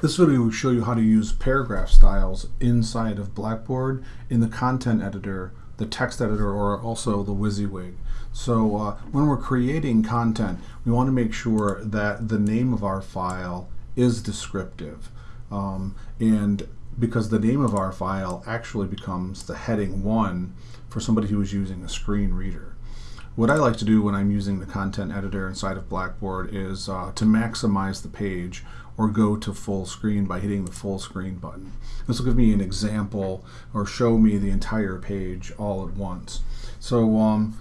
This video will show you how to use paragraph styles inside of Blackboard in the content editor, the text editor, or also the WYSIWYG. So uh, when we're creating content, we want to make sure that the name of our file is descriptive. Um, and because the name of our file actually becomes the heading 1 for somebody who is using a screen reader. What I like to do when I'm using the content editor inside of Blackboard is uh, to maximize the page or go to full screen by hitting the full screen button. This will give me an example or show me the entire page all at once. So um,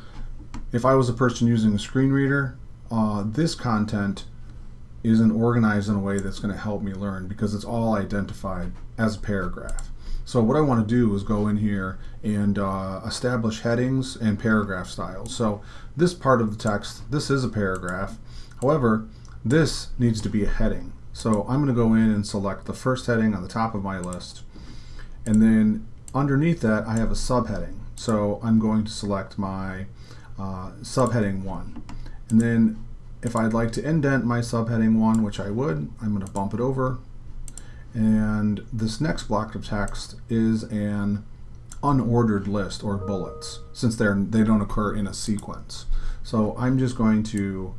if I was a person using a screen reader, uh, this content isn't organized in a way that's going to help me learn because it's all identified as a paragraph. So what I want to do is go in here and uh, establish headings and paragraph styles. So this part of the text, this is a paragraph. However, this needs to be a heading. So I'm going to go in and select the first heading on the top of my list. And then underneath that, I have a subheading. So I'm going to select my uh, subheading 1. And then if I'd like to indent my subheading 1, which I would, I'm going to bump it over. And this next block of text is an unordered list or bullets since they're they don't occur in a sequence. So I'm just going to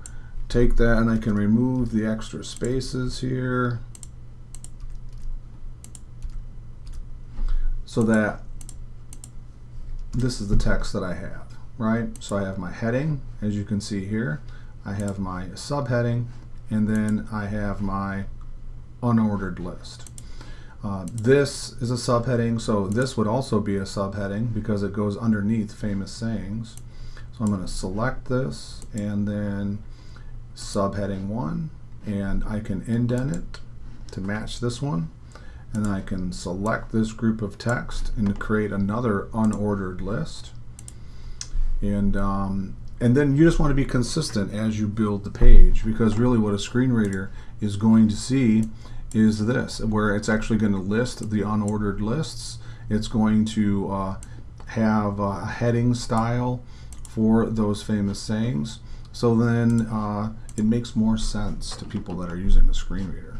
take that and I can remove the extra spaces here so that this is the text that I have, right? So I have my heading, as you can see here. I have my subheading, and then I have my unordered list. Uh, this is a subheading, so this would also be a subheading because it goes underneath famous sayings. So I'm going to select this and then subheading 1 and I can indent it to match this one and I can select this group of text and create another unordered list and um, and then you just want to be consistent as you build the page because really what a screen reader is going to see is this where it's actually going to list the unordered lists it's going to uh, have a heading style for those famous sayings so then uh, it makes more sense to people that are using a screen reader.